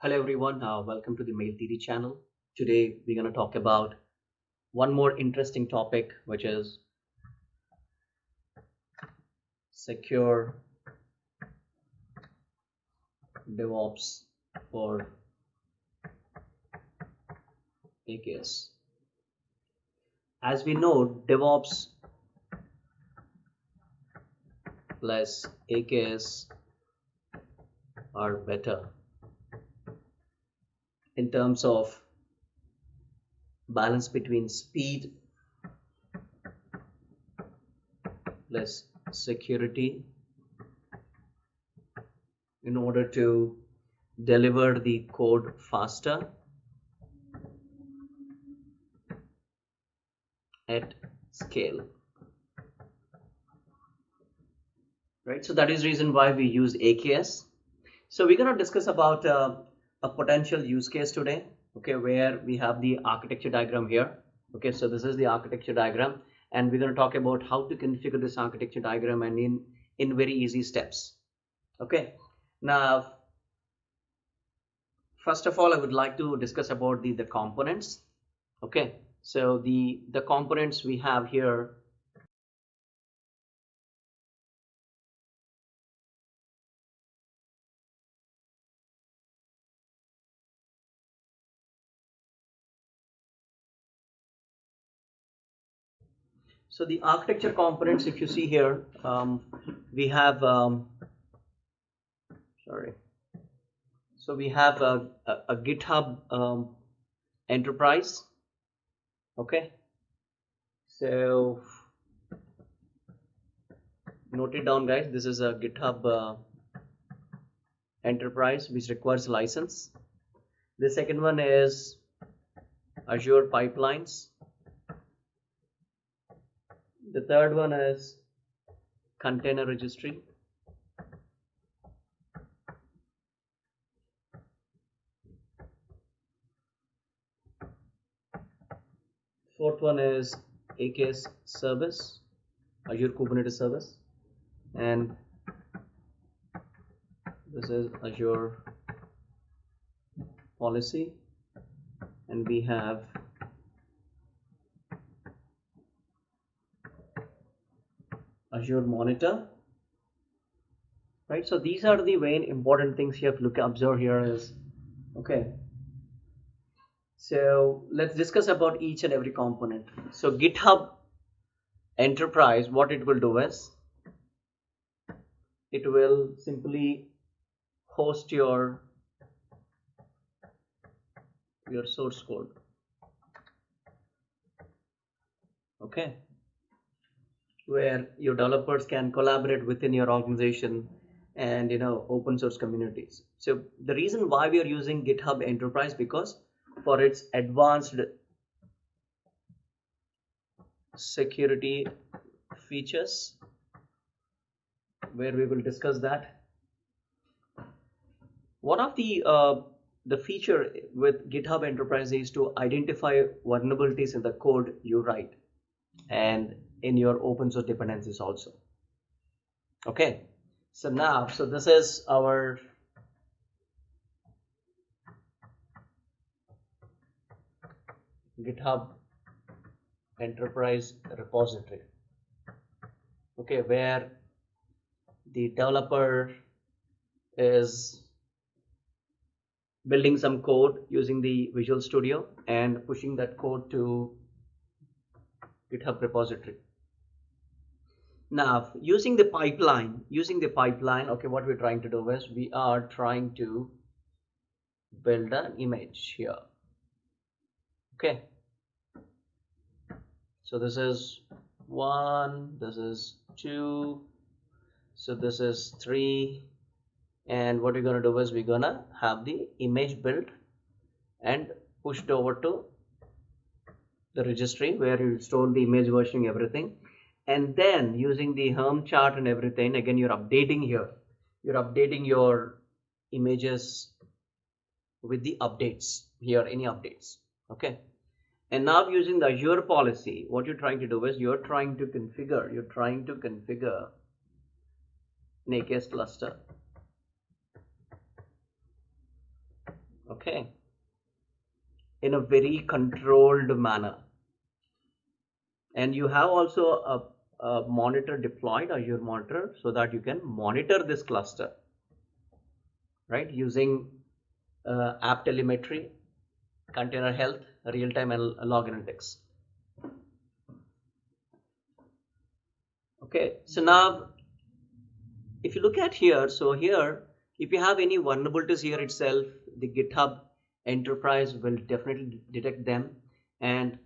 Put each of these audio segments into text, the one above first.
Hello everyone, uh, welcome to the Mail TD channel. Today we're going to talk about one more interesting topic which is secure DevOps for AKS. As we know, DevOps plus AKS are better in terms of balance between speed plus security in order to deliver the code faster at scale. Right so that is reason why we use aks so we're going to discuss about uh, a potential use case today okay where we have the architecture diagram here okay so this is the architecture diagram and we're going to talk about how to configure this architecture diagram and in in very easy steps okay. Now first of all i would like to discuss about the the components okay. So the the components we have here so the architecture components if you see here um, we have um, sorry. So we have a, a, a github um, enterprise. Okay? So note it down guys. This is a github uh, enterprise which requires license. The second one is azure pipelines the third one is container registry. Fourth one is AKS service Azure Kubernetes service. And this is Azure policy. And we have Azure Monitor. Right, so these are the main important things you have to look observe here is okay. So let's discuss about each and every component. So GitHub Enterprise, what it will do is it will simply host your your source code. Okay where your developers can collaborate within your organization and you know open source communities. So the reason why we are using github enterprise because for its advanced security features where we will discuss that. One of the uh, the feature with github enterprise is to identify vulnerabilities in the code you write. And in your open source dependencies also. Okay. So now so this is our github enterprise repository. Okay where the developer is building some code using the visual studio and pushing that code to github repository. Now using the pipeline using the pipeline okay what we're trying to do is we are trying to build an image here. Okay. So this is one this is two so this is three and what we're gonna do is we're gonna have the image built and pushed over to the registry where you store the image versioning everything. And then using the Helm chart and everything again you're updating here. You're updating your images with the updates here any updates okay? And now using the Azure policy what you're trying to do is you're trying to configure you're trying to configure AKS cluster. Okay? In a very controlled manner and you have also a, a monitor deployed Azure monitor so that you can monitor this cluster right? Using uh, app telemetry container health real-time log analytics. Okay so now if you look at here so here if you have any vulnerabilities here itself the github enterprise will definitely detect them. And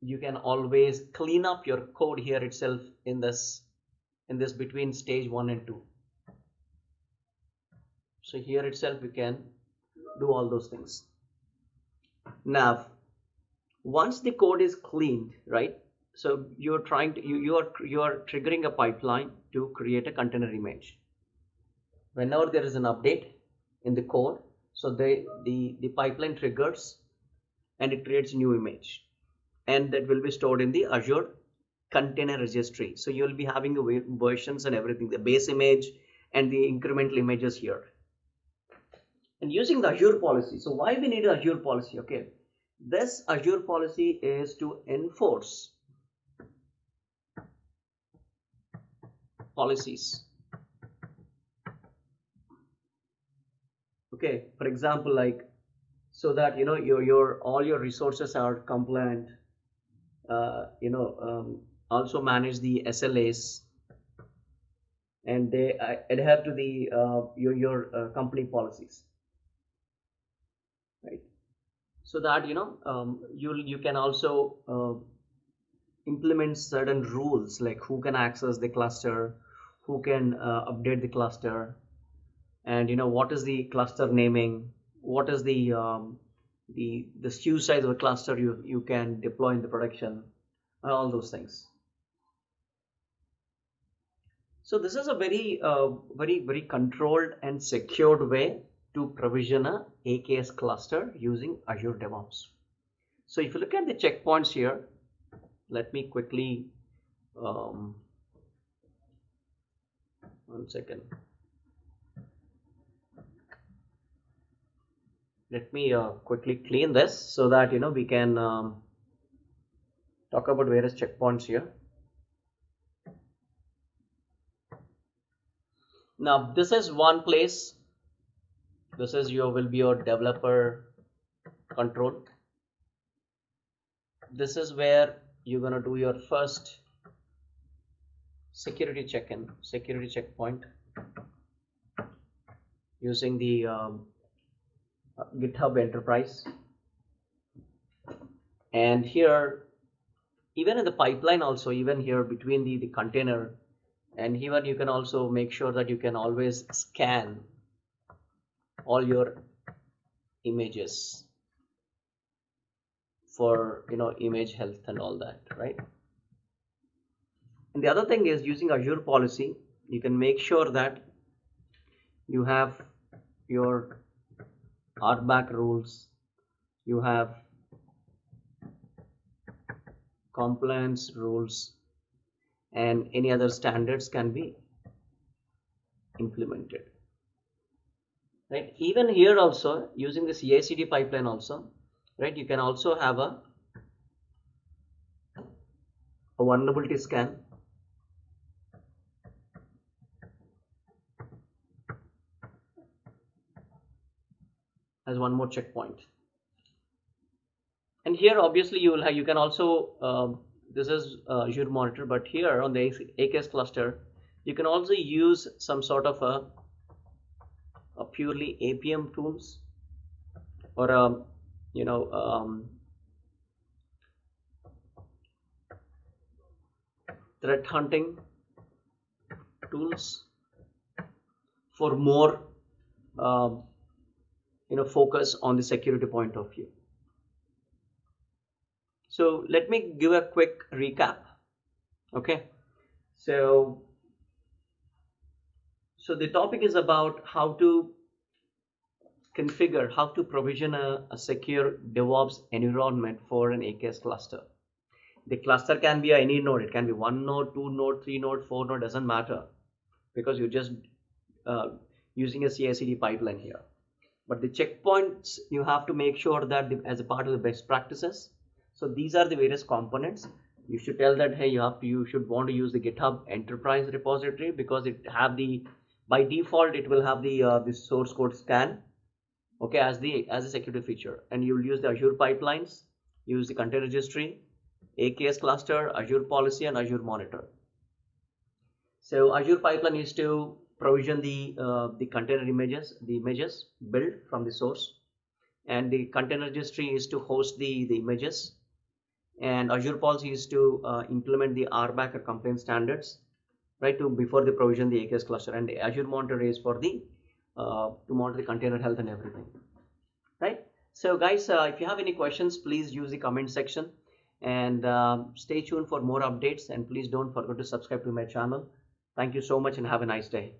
you can always clean up your code here itself in this in this between stage one and two. So here itself you can do all those things. Now once the code is cleaned right so you're trying to you, you are you are triggering a pipeline to create a container image. Whenever there is an update in the code so the the the pipeline triggers and it creates a new image and that will be stored in the azure container registry. So you'll be having the versions and everything the base image and the incremental images here. And using the azure policy so why we need azure policy okay? This azure policy is to enforce policies. Okay for example like so that you know your your all your resources are compliant you know um, also manage the SLAs and they uh, adhere to the uh, your your uh, company policies. Right. So that you know um, you you can also uh, implement certain rules like who can access the cluster who can uh, update the cluster and you know what is the cluster naming what is the um, the the SKU size of a cluster you you can deploy in the production and all those things. So this is a very uh, very very controlled and secured way to provision a AKS cluster using Azure DevOps. So if you look at the checkpoints here let me quickly um, one second let me uh, quickly clean this so that you know we can um, talk about various checkpoints here. Now this is one place. This is your will be your developer control. This is where you're going to do your first security check-in security checkpoint using the um, github enterprise. And here even in the pipeline also even here between the, the container and here you can also make sure that you can always scan all your images for you know image health and all that right? And the other thing is using Azure policy, you can make sure that you have your RBAC rules, you have compliance rules, and any other standards can be implemented. Right? Even here also, using this CI/CD pipeline also, right? You can also have a, a vulnerability scan as one more checkpoint. And here obviously you will have you can also um, this is uh, Azure monitor but here on the AKS cluster you can also use some sort of a, a purely APM tools or a um, you know um, threat hunting tools for more um, you know focus on the security point of view. So let me give a quick recap okay? So so the topic is about how to configure how to provision a, a secure DevOps environment for an AKS cluster. The cluster can be any node. It can be one node two node three node four node doesn't matter because you're just uh, using a CI/CD pipeline here but the checkpoints you have to make sure that the, as a part of the best practices. So these are the various components. You should tell that hey you have to you should want to use the github enterprise repository because it have the by default it will have the uh, the source code scan okay as the as a security feature. And you will use the azure pipelines use the container registry aks cluster azure policy and azure monitor. So azure pipeline is to provision the uh, the container images the images built from the source. And the container registry is to host the the images. And azure policy is to uh, implement the RBAC or complaint standards right to before the provision the aks cluster. And azure monitor is for the uh, to monitor the container health and everything. Right? So guys uh, if you have any questions please use the comment section. And um, stay tuned for more updates. And please don't forget to subscribe to my channel. Thank you so much and have a nice day